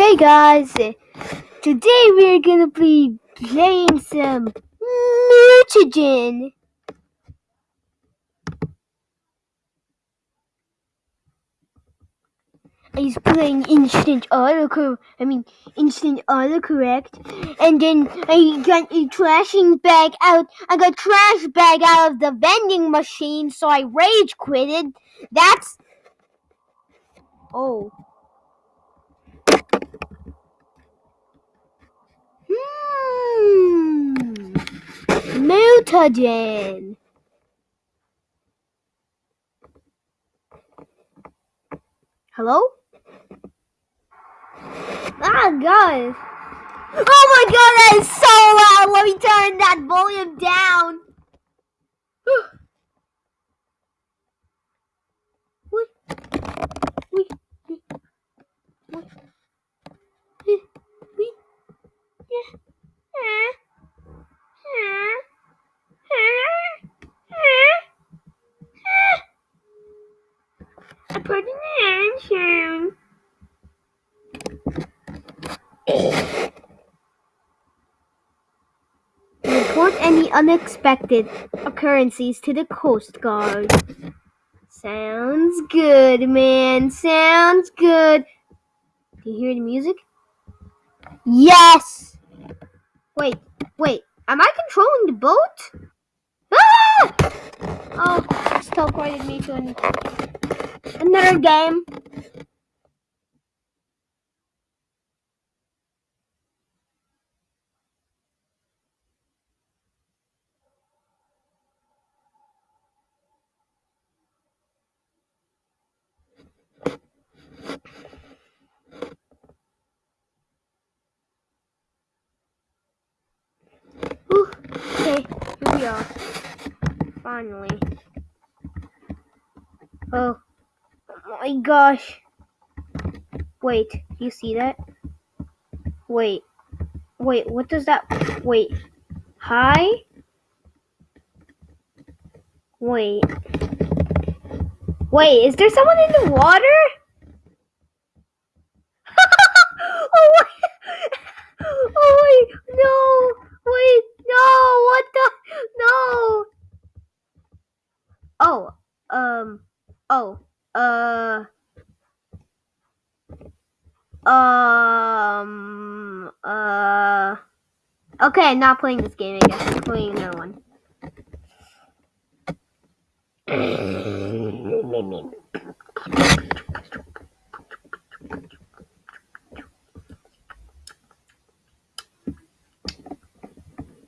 Okay, guys, today we're gonna be playing some mutagen. He's playing instant autocorrect. I mean, instant autocorrect, and then I got a trashing bag out. I got trash bag out of the vending machine, so I rage quitted. That's oh. Mutagen. Hello? Ah, God. Oh my god, that is so loud! Let me turn that volume down. Yeah. I put an answer. Report any unexpected occurrences to the Coast Guard. Sounds good, man. Sounds good. Do you hear the music? Yes! Wait, wait. Am I controlling the boat? Ah! Oh, it's teleported me to an, another game. Whew. Okay, here. Finally. Oh. oh my gosh. Wait, you see that? Wait. Wait, what does that wait. Hi? Wait. Wait, is there someone in the water? oh wait. Oh wait, no. Wait, no. What the no. Oh, um oh, uh um uh Okay, not playing this game, I guess. I'm playing another one.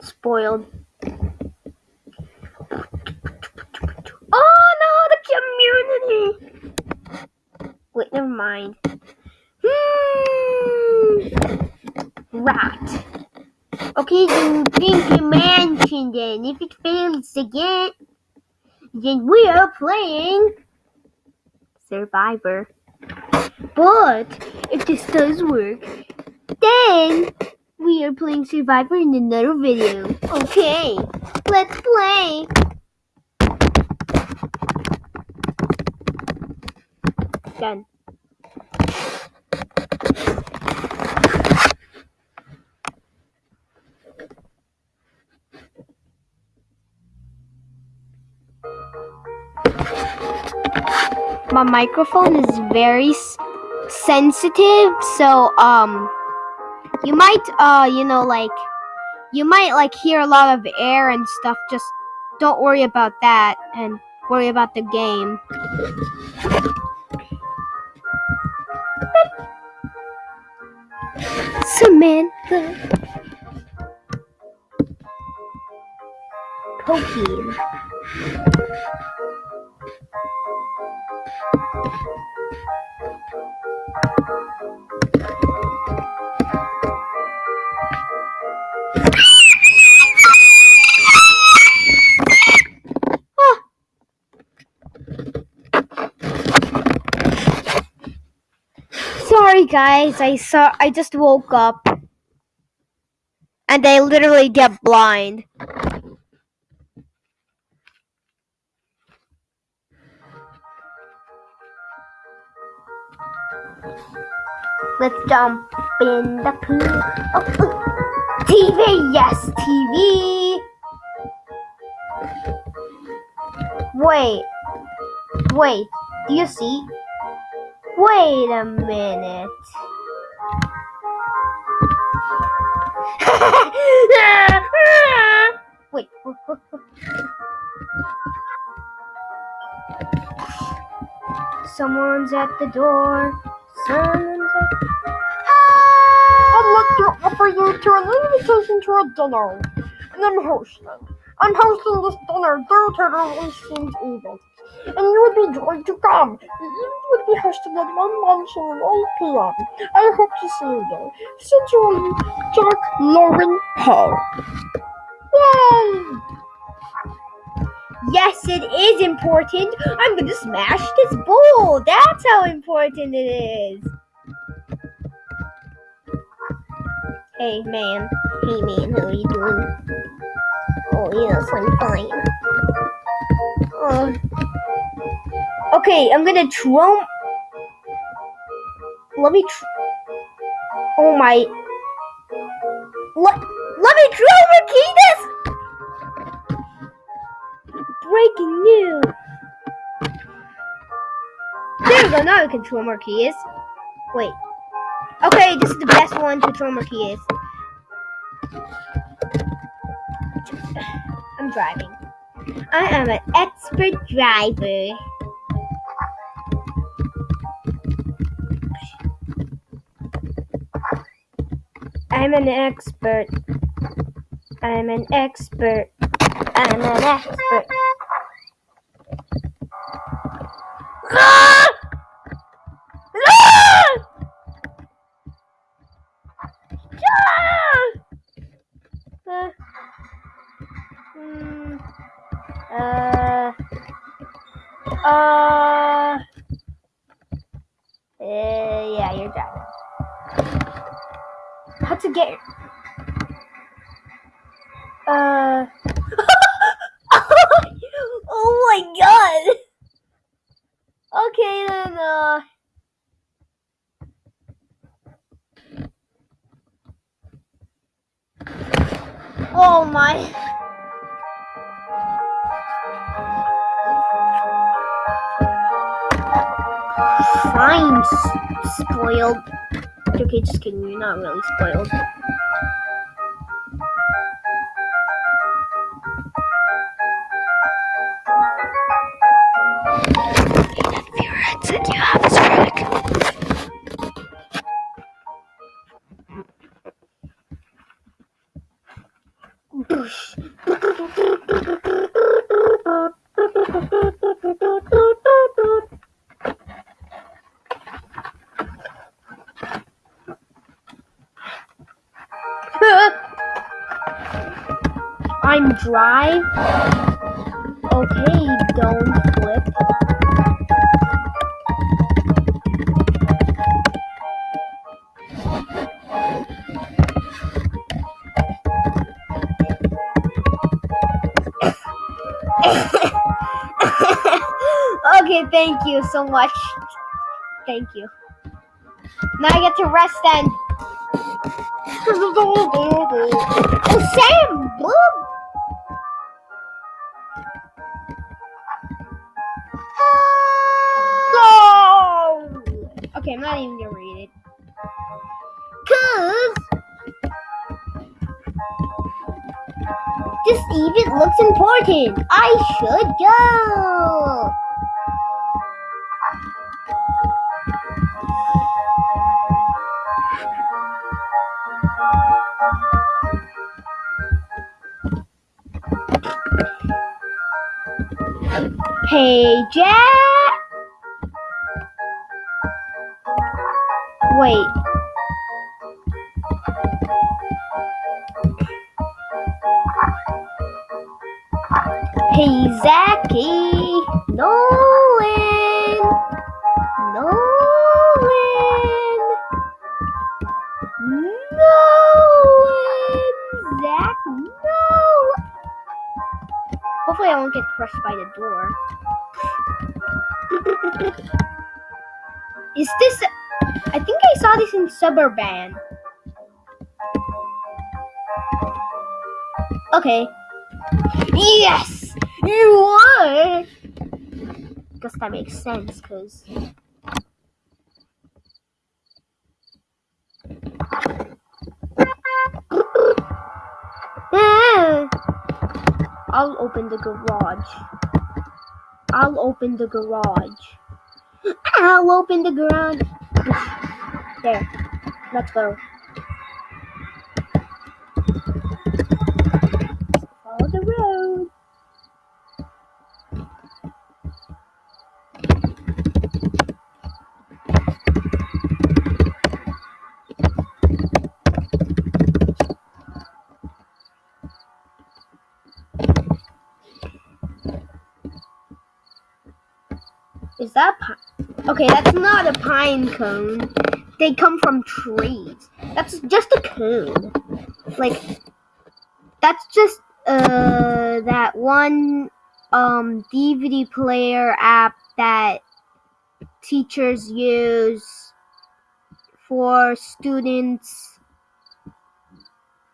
Spoiled. Oh no, community! Wait, never mind. Hmm. Rat. Okay, then think mentioned then. If it fails again, then we are playing Survivor. But if this does work, then we are playing Survivor in another video. Okay, let's play. Done. My microphone is very sensitive, so um, you might uh, you know, like, you might like hear a lot of air and stuff. Just don't worry about that, and worry about the game. Samantha. Pokey. Guys, I saw I just woke up and I literally get blind. Let's jump in the pool. Oh, TV, yes, TV. Wait, wait, do you see? Wait a minute. wait. Someone's at the door. Someone's at ah! I'd like to offer you to an invitation to a dinner. And I'm hosting. I'm hosting this dinner due to the recent. And you would be joined to come. Be hosted at 1 luncheon at 8 p.m. I hope to see you there. Sincerely, Jack Lauren Paul. Yay! Yes, it is important. I'm gonna smash this bowl. That's how important it is. Hey, man. Hey, man. How are you doing? Oh, yes, I'm fine. Uh, okay, I'm gonna throw. Let me. Oh my. Let, let me throw Marquinhos! Breaking news! There we go, now we can throw Marquinhos. Wait. Okay, this is the best one to throw Marquinhos. I'm driving. I am an expert driver. I'm an expert. I'm an expert. I'm an expert. Oh my god. Okay then. Uh. Oh my. Fine, spoiled. Okay, just kidding. You're not really spoiled. You have good. I'm dry. Okay, don't so much. Thank you. Now I get to rest then. Oh, Sam! Boom! Okay, I'm not even gonna read it. Cause this event looks important. I should go. Hey, Jack. Wait. Hey, Zachy. Crushed by the door. Is this I think I saw this in Suburban. Okay. Yes! You won! Guess that makes sense, because... I'll open the garage. I'll open the garage. I'll open the garage. There. Let's go. Follow the road. Is that pine? Okay, that's not a pine cone. They come from trees. That's just a cone. Like, that's just uh that one um DVD player app that teachers use for students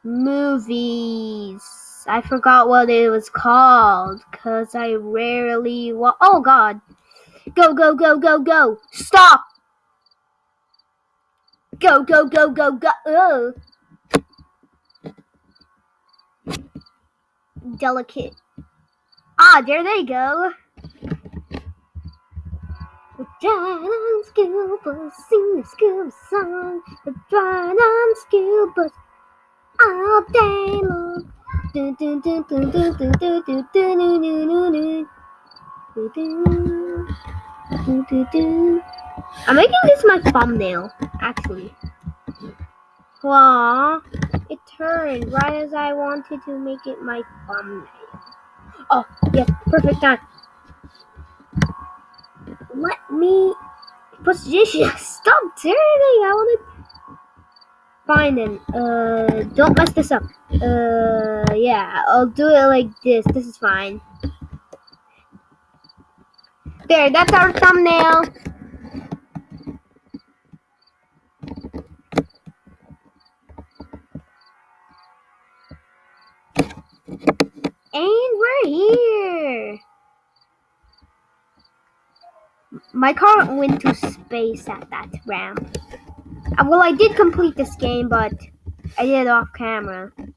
movies. I forgot what it was called because I rarely wa- Oh God. Go, go, go, go, go. Stop. Go, go, go, go, go. Ugh. Delicate. Ah, there they go. Driving on school sing the school song. We're driving on school all day long. Dun, dun, dun, dun, dun, dun, dun, dun, dun, dun, dun, dun. Dun, I'm making this my thumbnail, actually. Wow, it turned right as I wanted to make it my thumbnail. Oh, yes, perfect time. Let me position. Stop turning. I want to. Fine then. Uh, don't mess this up. Uh, yeah, I'll do it like this. This is fine. There, that's our thumbnail. And we're here. My car went to space at that ramp. Uh, Well, I did complete this game, but I did it off camera. I'm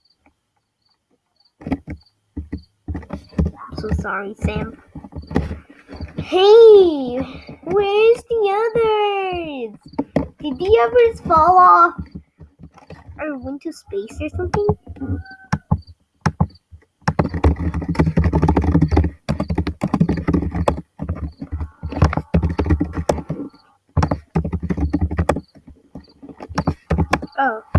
so sorry, Sam. Hey, where's the others? Did the others fall off or went to space or something? Oh.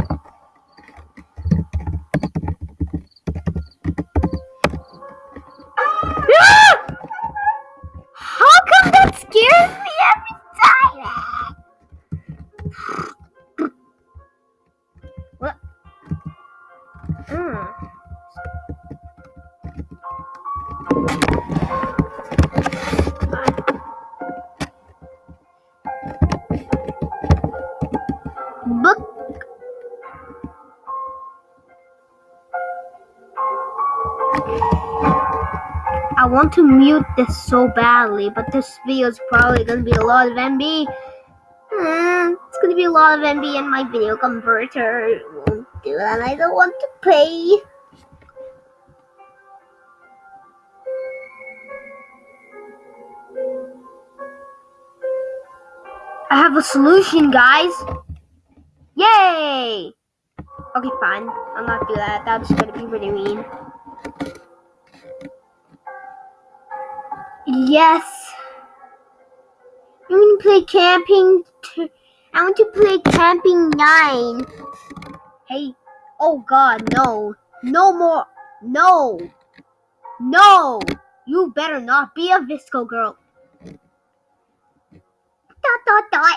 Want to mute this so badly, but this video is probably gonna be a lot of MB. Hmm, it's gonna be a lot of MB and my video converter won't do that. I don't want to pay. I have a solution, guys. Yay! Okay, fine. I'll not do that. That's gonna be really mean. Yes. I want to play camping. T- I want to play camping nine. Hey. Oh God, no. No more. No. No. You better not be a VSCO girl. Dot dot dot.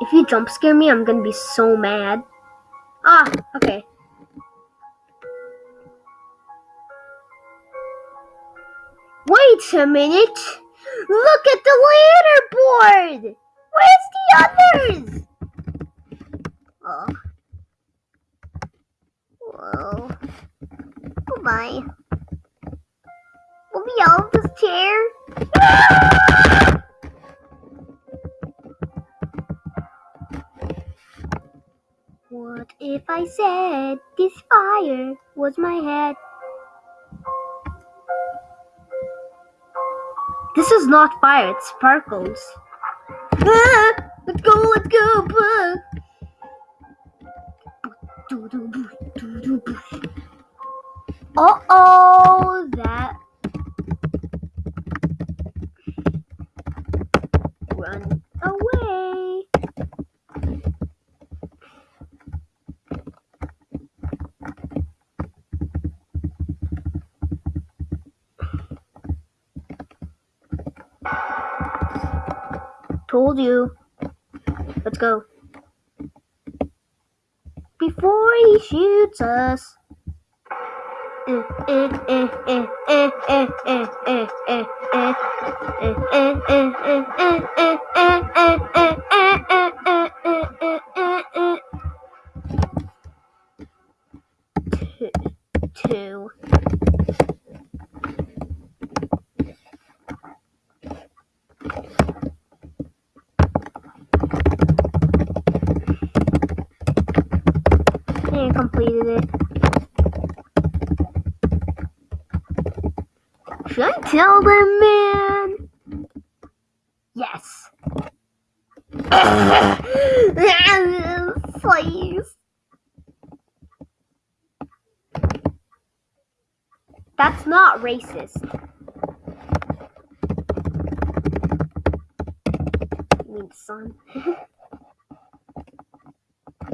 If you jump scare me, I'm gonna be so mad. Ah, okay. Wait a minute. Look at the leaderboard! Where's the others? Oh. Whoa. Oh my. Will out of this chair? What if I said this fire was my head? This is not fire, it sparkles. Ah, let's go, let's go. Uh oh, that. Run away. Told you. Let's go. Before he shoots us. Eh, I man? Yes. Please. That's not racist. You mean son?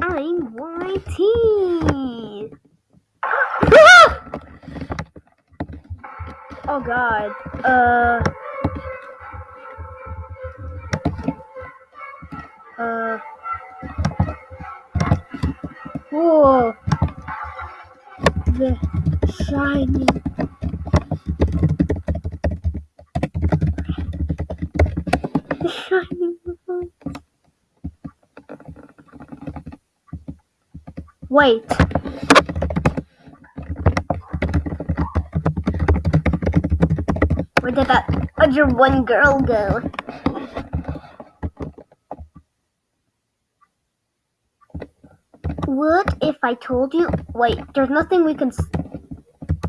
I'm YT. Oh god. Uh. Uh. Whoa. The shining. The shining. light. Wait. Where did that other one girl go? What if I told you? Wait, there's nothing we can.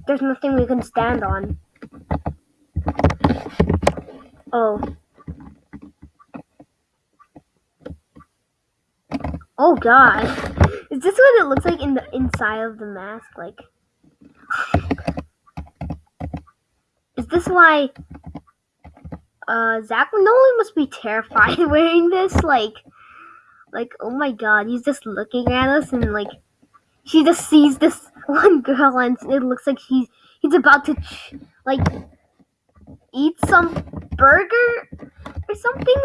There's nothing we can stand on. Oh. Oh god. Is this what it looks like in the inside of the mask? Like. Is this why uh Zach Nolan must be terrified wearing this? Like like oh my god, he's just looking at us and like she just sees this one girl and it looks like he's he's about to like eat some burger or something.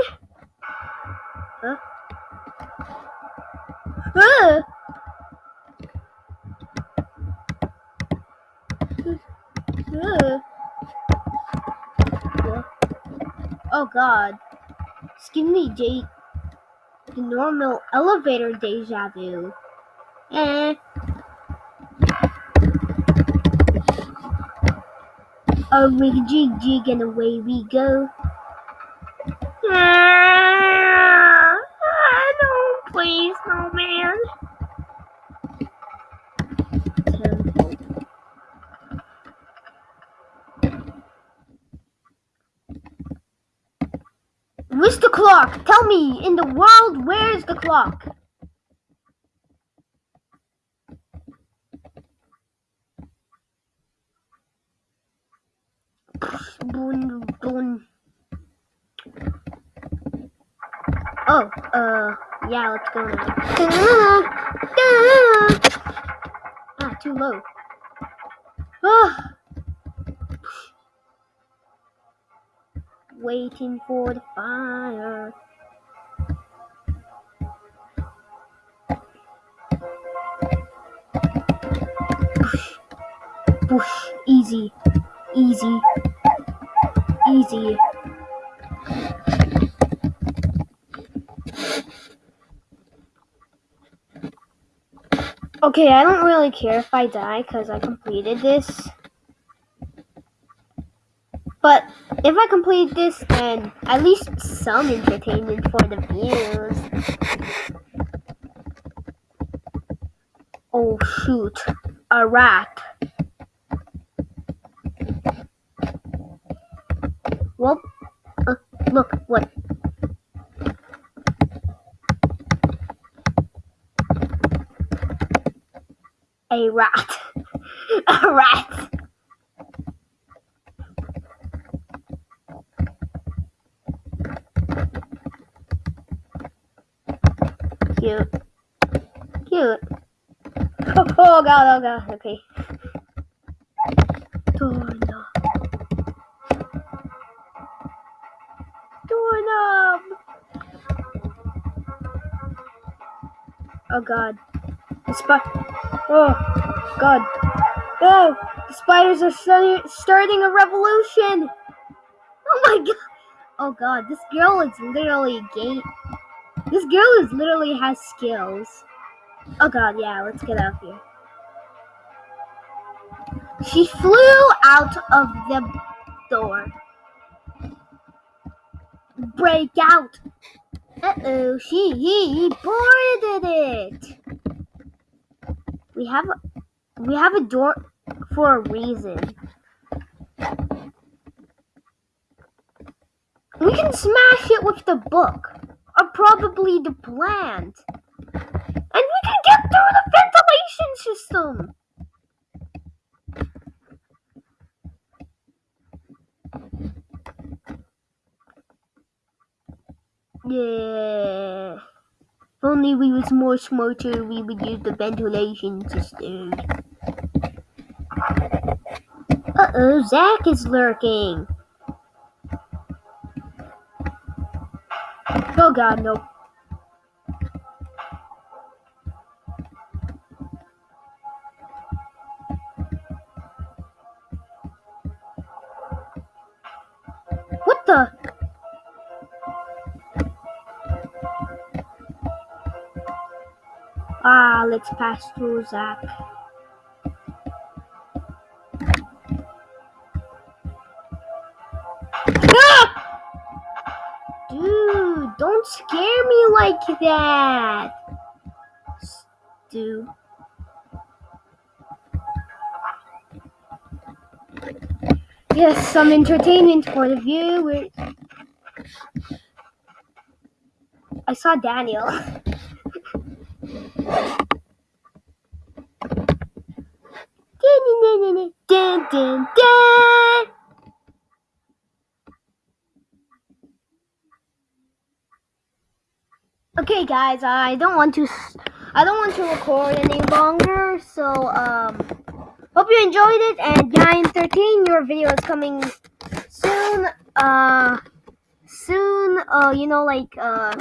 Huh? Yeah. Oh god. Skinny J the normal elevator deja vu. Eh. Oh, we jig jig and away we go. Ah, no, please, no man. Temple. Where's the clock? Tell me, in the world, where's the clock? Boon, boon. Oh, uh, yeah, let's go now. Ah, too low. waiting for the fire. Push, push, easy, easy, easy. Okay, I don't really care if I die because I completed this. But if I complete this, then at least some entertainment for the views. Oh shoot, a rat. Well, uh, look, what? A rat. a rat. Oh, oh god, oh god, okay. Doorknob. Doorknob! Oh god. The spi- Oh god. Oh! The spiders are starting, starting a revolution! Oh my god! Oh god, this girl is literally game. This girl is literally has skills. Oh god, yeah, let's get out of here. She flew out of the door. Break out! Uh oh, she he boarded it. We have a, we have a door for a reason. We can smash it with the book, or probably the plant, and we can get through the ventilation system. Yeah. If only we was more smarter, we would use the ventilation system. Uh oh, Zach is lurking. Oh god, no. Let's pass through Zach. Dude, don't scare me like that. Dude. Yes, some entertainment for the viewers. I saw Daniel. Okay, guys, I don't want to. I don't want to record any longer, so um, hope you enjoyed it. And Giant 13, your video is coming soon. Uh, soon. Uh, you know, like uh,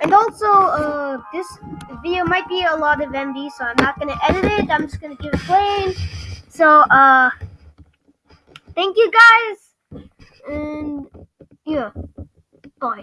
and also uh, this video might be a lot of MB, so I'm not gonna edit it. I'm just gonna give it playing. So uh, thank you guys, and yeah, bye.